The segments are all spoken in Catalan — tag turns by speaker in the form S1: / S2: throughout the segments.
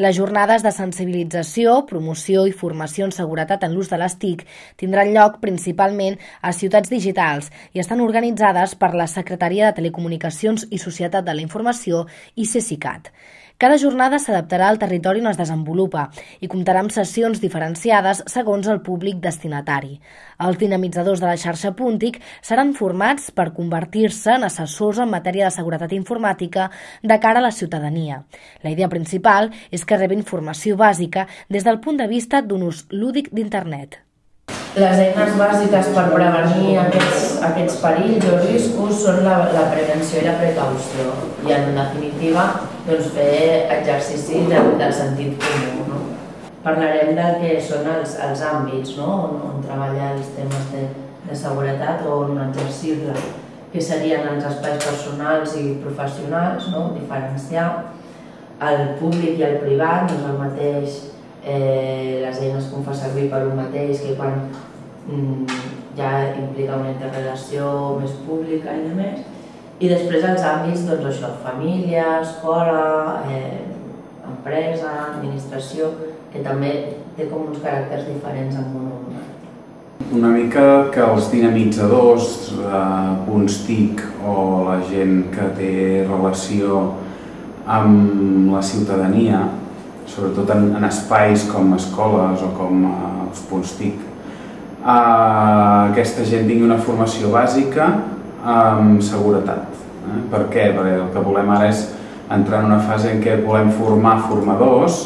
S1: Les jornades de sensibilització, promoció i formació en seguretat en l'ús de les TIC tindran lloc principalment a ciutats digitals i estan organitzades per la Secretaria de Telecomunicacions i Societat de la Informació i CECICAT. Cada jornada s'adaptarà al territori on es desenvolupa i comptarà amb sessions diferenciades segons el públic destinatari. Els dinamitzadors de la xarxa Puntic seran formats per convertir-se en assessors en matèria de seguretat informàtica de cara a la ciutadania. La idea principal és que rebin formació bàsica des del punt de vista d'un ús lúdic d'internet.
S2: Les eines bàsiques per prevenir aquests, aquests perills o riscos són la, la prevenció i la precaució i en definitiva doncs, fer exercici del, del sentit comú. No? Parlarem del que són els, els àmbits no? on, on treballar els temes de, de seguretat o on exercir-la, que serien els espais personals i professionals, no? diferenciar el públic i el privat, no és el mateix eh, les eines que fa servir per un mateix que quan mm, ja implica una interrelació més pública i de més. I després els àmbits, doncs això, família, escola, eh, empresa, administració, que també té com uns caràcters diferents en un o
S3: una mica que els dinamitzadors, eh, punts TIC o la gent que té relació amb la ciutadania sobretot en, en espais com escoles o com uh, els punts TIC, uh, aquesta gent tingui una formació bàsica amb seguretat. Eh? Per què? Perquè el que volem ara és entrar en una fase en què volem formar formadors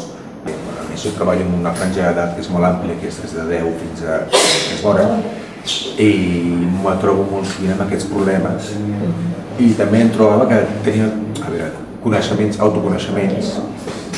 S4: a més, jo treballo en una franja d'edat que és molt àmplia, que és des de 10 fins a més hora, i me trobo molt sovint amb aquests problemes. I també em trobava que tenia a veure, coneixements, autoconeixements,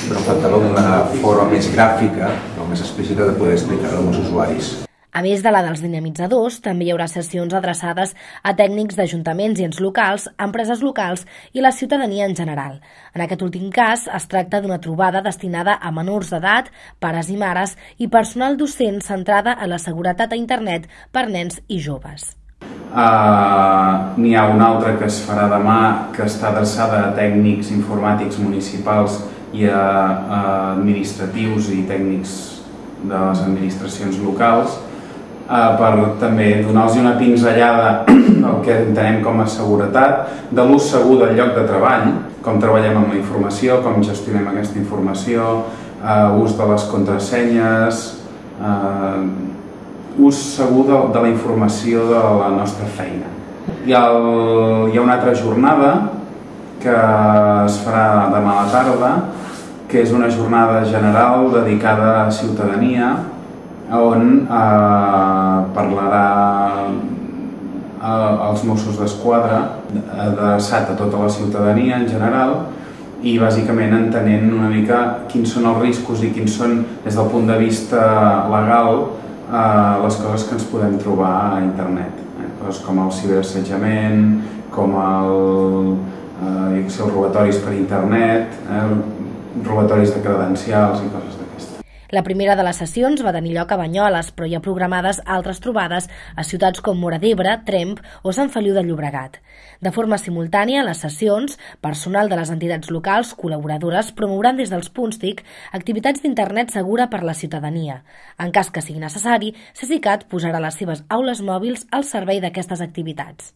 S4: però faltava una forma més gràfica o més explícita de poder explicar-ho als usuaris.
S1: A més de la dels dinamitzadors, també hi haurà sessions adreçades a tècnics d'ajuntaments i ens locals, empreses locals i la ciutadania en general. En aquest últim cas, es tracta d'una trobada destinada a menors d'edat, pares i mares i personal docent centrada en la seguretat a internet per nens i joves.
S3: Uh, N'hi ha una altra que es farà demà que està adreçada a tècnics informàtics municipals i a, administratius i tècnics de les administracions locals eh, per també donar-los una pinzellada del que entenem com a seguretat, de l'ús segur del lloc de treball, com treballem amb la informació, com gestionem aquesta informació, eh, ús de les contrasenyes, eh, ús segur de, de la informació de la nostra feina. I el, hi ha una altra jornada que es farà demà a la tarda, que és una jornada general dedicada a ciutadania, on eh, parlarà eh, els Mossos d'Esquadra adreçat a tota la ciutadania en general i bàsicament entenent una mica quins són els riscos i quins són, des del punt de vista legal, eh, les coses que ens podem trobar a internet. Eh? Coses com el ciberassetjament, com el, eh, els robatoris per internet, eh, robatoris de credencials i coses d'aquestes.
S1: La primera de les sessions va tenir lloc a Banyoles, però hi ha programades altres trobades a ciutats com Mora d'Ebre, Tremp o Sant Feliu de Llobregat. De forma simultània, les sessions, personal de les entitats locals col·laboradores promouran des dels punts TIC activitats d'internet segura per la ciutadania. En cas que sigui necessari, CECICAT posarà les seves aules mòbils al servei d'aquestes activitats.